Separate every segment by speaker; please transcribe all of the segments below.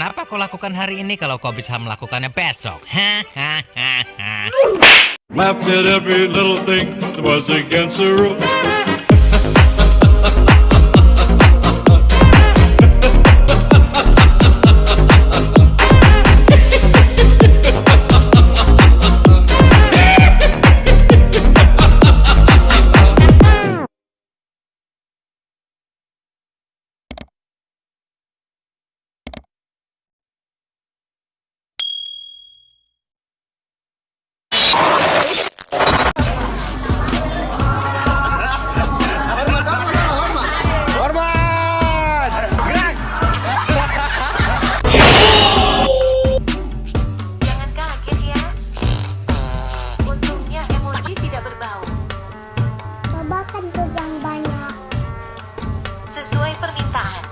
Speaker 1: Kenapa kau lakukan hari ini kalau kau bisa melakukannya besok? Hahaha.
Speaker 2: Permintaan.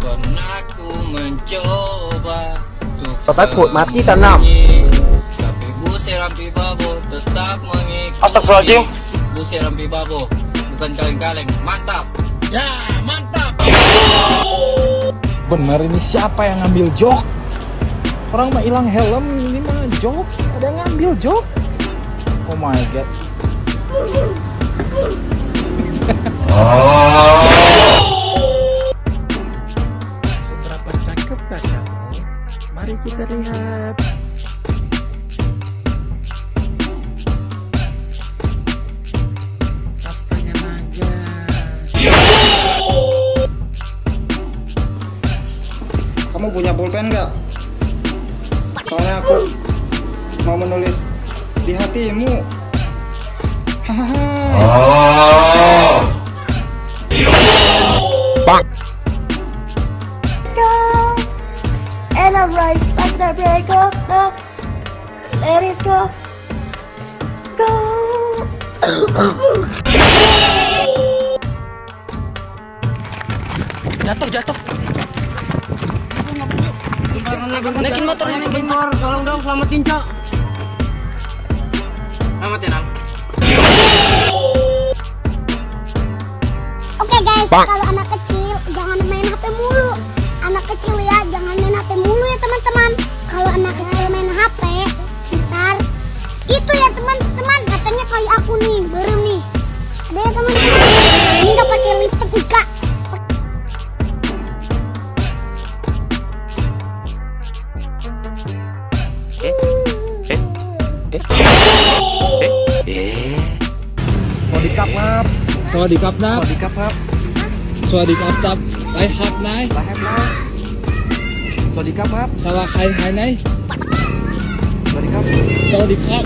Speaker 3: Pernah ku mencoba untuk Takut mati tak sembunyi, Tapi busir rampi babo tetap mengikuti Astagfirullahaladzim. Busir rampi babo Bukan kaleng-kaleng Mantap
Speaker 4: Bener ini siapa yang ngambil jok? Orang mah hilang helm, ini mah jok. Ada yang ngambil jok. Oh my god. Kamu? Mari kita lihat. Kastanya naga.
Speaker 5: Kamu punya pulpen nggak? Soalnya aku mau menulis di hatimu. Hahaha. Go.
Speaker 6: Rise like the break of the. Let it go. Go. Jatuh, jatuh.
Speaker 7: Naikin motor ini, motor. Tolong dong, selamatin, Cok. Selamatin, Al.
Speaker 8: Oke guys, kalau anak kecil jangan main HP mulu. Anak kecil ya, เอ๊ะส
Speaker 9: วัสดีครับครับ
Speaker 4: สวัสดีครับนะ สว
Speaker 9: ัสดีครับครับ
Speaker 4: สวัสดีครับครับไรฮับนาย
Speaker 9: ไรฮับนะสวัสดีครับครับ
Speaker 4: สลาใครหายไหน
Speaker 9: สวัสดีครับ
Speaker 4: สวัสดีครับ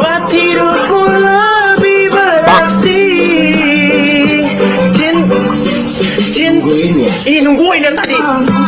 Speaker 10: ว่าที่รู้ Jin, Jin, Jin, Jin, Jin, Jin, Jin, Jin,